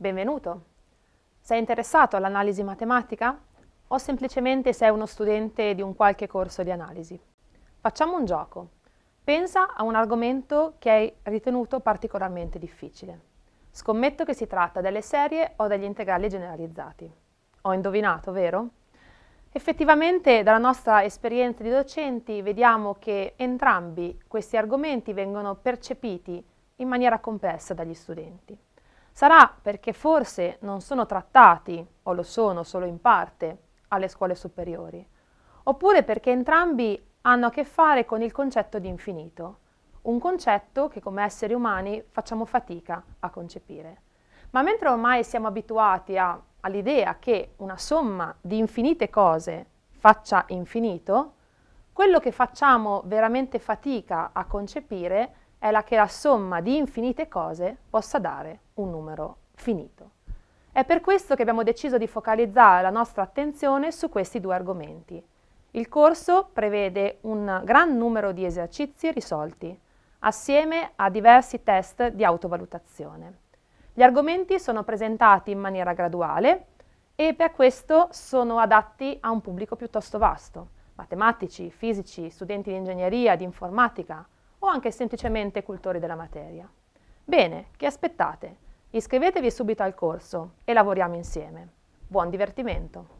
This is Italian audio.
Benvenuto! Sei interessato all'analisi matematica? O semplicemente sei uno studente di un qualche corso di analisi? Facciamo un gioco. Pensa a un argomento che hai ritenuto particolarmente difficile. Scommetto che si tratta delle serie o degli integrali generalizzati. Ho indovinato, vero? Effettivamente dalla nostra esperienza di docenti vediamo che entrambi questi argomenti vengono percepiti in maniera complessa dagli studenti. Sarà perché forse non sono trattati, o lo sono solo in parte, alle scuole superiori, oppure perché entrambi hanno a che fare con il concetto di infinito, un concetto che come esseri umani facciamo fatica a concepire. Ma mentre ormai siamo abituati all'idea che una somma di infinite cose faccia infinito, quello che facciamo veramente fatica a concepire è la che la somma di infinite cose possa dare un numero finito. È per questo che abbiamo deciso di focalizzare la nostra attenzione su questi due argomenti. Il corso prevede un gran numero di esercizi risolti, assieme a diversi test di autovalutazione. Gli argomenti sono presentati in maniera graduale e per questo sono adatti a un pubblico piuttosto vasto, matematici, fisici, studenti di ingegneria, di informatica o anche semplicemente cultori della materia. Bene, che aspettate? Iscrivetevi subito al corso e lavoriamo insieme. Buon divertimento!